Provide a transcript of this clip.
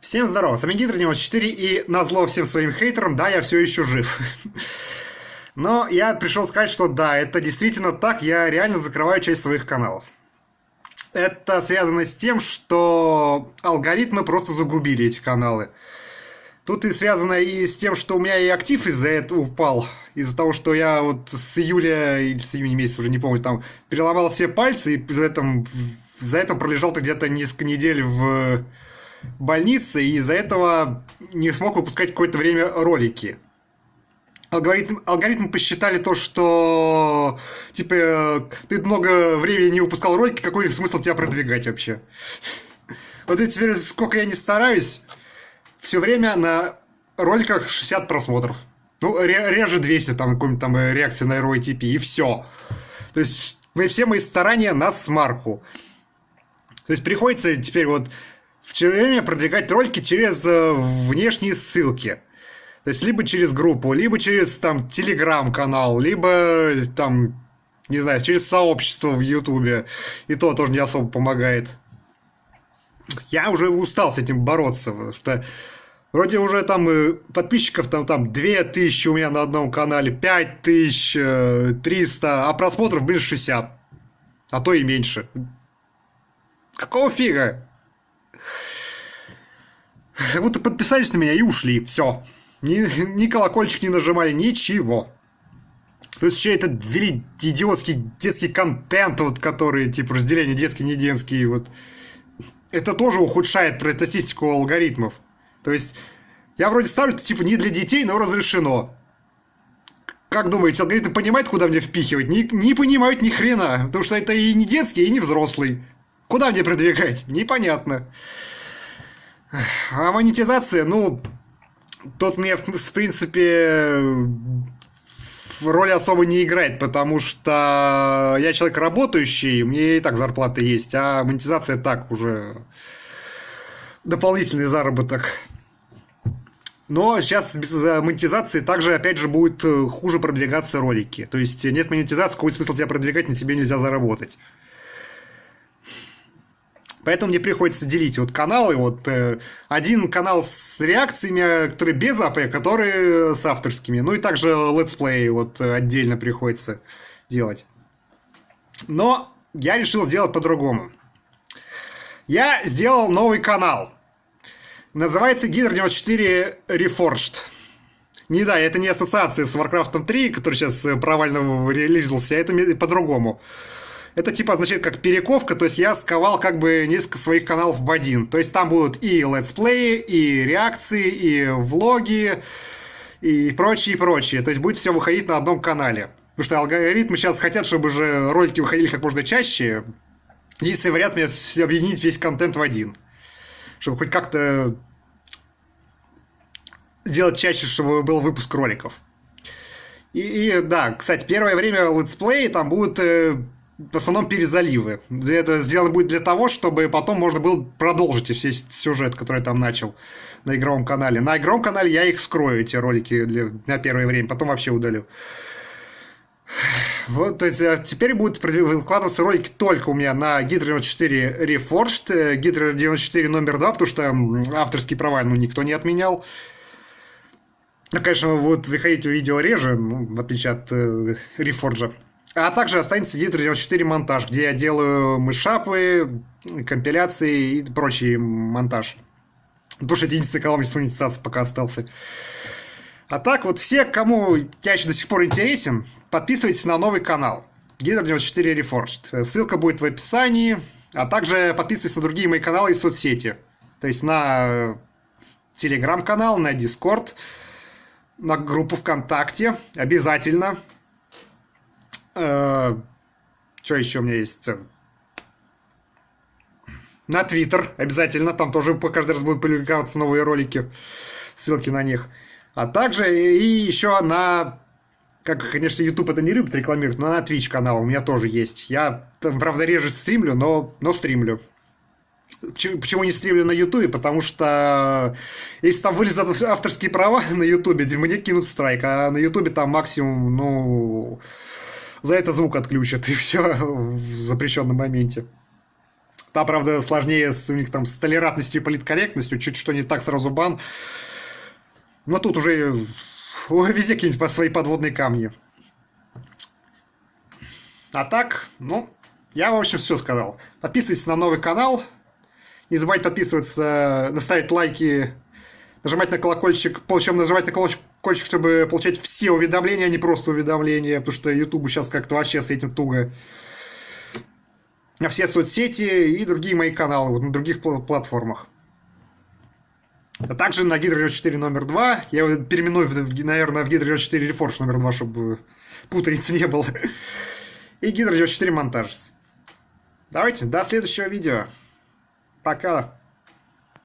Всем здорово, с вами Гидр 94 и назло всем своим хейтерам, да, я все еще жив. Но я пришел сказать, что да, это действительно так, я реально закрываю часть своих каналов. Это связано с тем, что алгоритмы просто загубили эти каналы. Тут и связано и с тем, что у меня и актив из-за этого упал. Из-за того, что я вот с июля или с июня месяца, уже не помню, там переломал все пальцы и за это, за это пролежал где-то несколько недель в больнице, и из-за этого не смог выпускать какое-то время ролики. Алгоритм, алгоритмы посчитали то, что типа ты много времени не выпускал ролики, какой смысл тебя продвигать вообще? Вот и теперь сколько я не стараюсь, все время на роликах 60 просмотров. Ну, реже 200, там, какой-нибудь там реакции на ROTP, и все. То есть, все мои старания на смарку. То есть, приходится теперь вот все время продвигать ролики через э, внешние ссылки. То есть, либо через группу, либо через там телеграм-канал, либо там, не знаю, через сообщество в Ютубе. И то тоже не особо помогает. Я уже устал с этим бороться, потому что вроде уже там э, подписчиков там, там 2000 у меня на одном канале, 5300, э, а просмотров, блин, 60. А то и меньше. Какого фига? Как будто подписались на меня и ушли. Все. Ни, ни колокольчик не нажимали, ничего. Плюс еще это ввели идиотский детский контент, вот, который, типа, разделение детский, не детский, вот. Это тоже ухудшает статистику алгоритмов. То есть, я вроде ставлю это, типа, не для детей, но разрешено. Как думаете, алгоритм понимает, куда мне впихивать? Не, не понимают ни хрена, потому что это и не детский, и не взрослый. Куда мне продвигать? Непонятно. А монетизация, ну, тот мне, в принципе, роли особо не играет, потому что я человек работающий, мне и так зарплата есть, а монетизация так уже дополнительный заработок. Но сейчас без монетизации также, опять же, будет хуже продвигаться ролики. То есть нет монетизации, какой смысл тебя продвигать, на тебе нельзя заработать. Поэтому мне приходится делить вот каналы. Вот э, один канал с реакциями, который без АП, который с авторскими. Ну и также let's play вот отдельно приходится делать. Но я решил сделать по-другому. Я сделал новый канал. Называется Гидр 94 Reforged. Не да, это не ассоциация с Warcraft 3, который сейчас провально релизился, а это по-другому. Это типа означает как перековка, то есть я сковал как бы несколько своих каналов в один. То есть там будут и летсплеи, и реакции, и влоги, и прочее, и прочее. То есть будет все выходить на одном канале. Потому что алгоритмы сейчас хотят, чтобы же ролики выходили как можно чаще. Если вариант мне объединить весь контент в один. Чтобы хоть как-то делать чаще, чтобы был выпуск роликов. И, и да, кстати, первое время летсплеи там будут э, в основном перезаливы. Это сделано будет для того, чтобы потом можно было продолжить весь сюжет, который я там начал на игровом канале. На игровом канале я их скрою, эти ролики для, на первое время, потом вообще удалю. Вот, то есть, а теперь будут выкладываться ролики только у меня на Hydra 94 Reforged, Hydra 94 номер 2, потому что авторские права ну, никто не отменял. Ну, конечно, вот выходить видео реже, ну, в отличие от э, Reforged. А также останется Digital 94 монтаж, где я делаю мышапы, компиляции и прочий монтаж. Потому что единственный канал без монетизации пока остался. А так вот все, кому я еще до сих пор интересен, подписывайтесь на новый канал. Гидр 94 Reforged. Ссылка будет в описании. А также подписывайтесь на другие мои каналы и соцсети. То есть на телеграм-канал, на Дискорд, на группу ВКонтакте. Обязательно. Э, что еще у меня есть? На Твиттер обязательно, там тоже каждый раз будут публиковаться новые ролики, ссылки на них. А также и еще на, как, конечно, YouTube это не любит рекламировать, но на Twitch канал у меня тоже есть. Я там, правда, реже стримлю, но, но стримлю. Почему не стримлю на Ютубе? Потому что если там вылезут авторские права на Ютубе, мне кинут страйк, а на Ютубе там максимум, ну, за это звук отключат, и все в запрещенном моменте. Там, правда, сложнее с, у них там с толерантностью и политкорректностью, чуть что не так сразу бан. Но тут уже везде какие-нибудь свои подводные камни. А так, ну, я, в общем, все сказал. Подписывайтесь на новый канал. Не забывайте подписываться, наставить лайки, нажимать на колокольчик, причем нажимать на колокольчик, чтобы получать все уведомления, а не просто уведомления, потому что YouTube сейчас как-то вообще с этим туго. На все соцсети и другие мои каналы вот, на других платформах. А также на Гидро 4 номер 2. Я его переименую, наверное, в Гидро 4 Reforge номер 2, чтобы путаницы не было и Гидро 4 монтаж. Давайте, до следующего видео. Пока.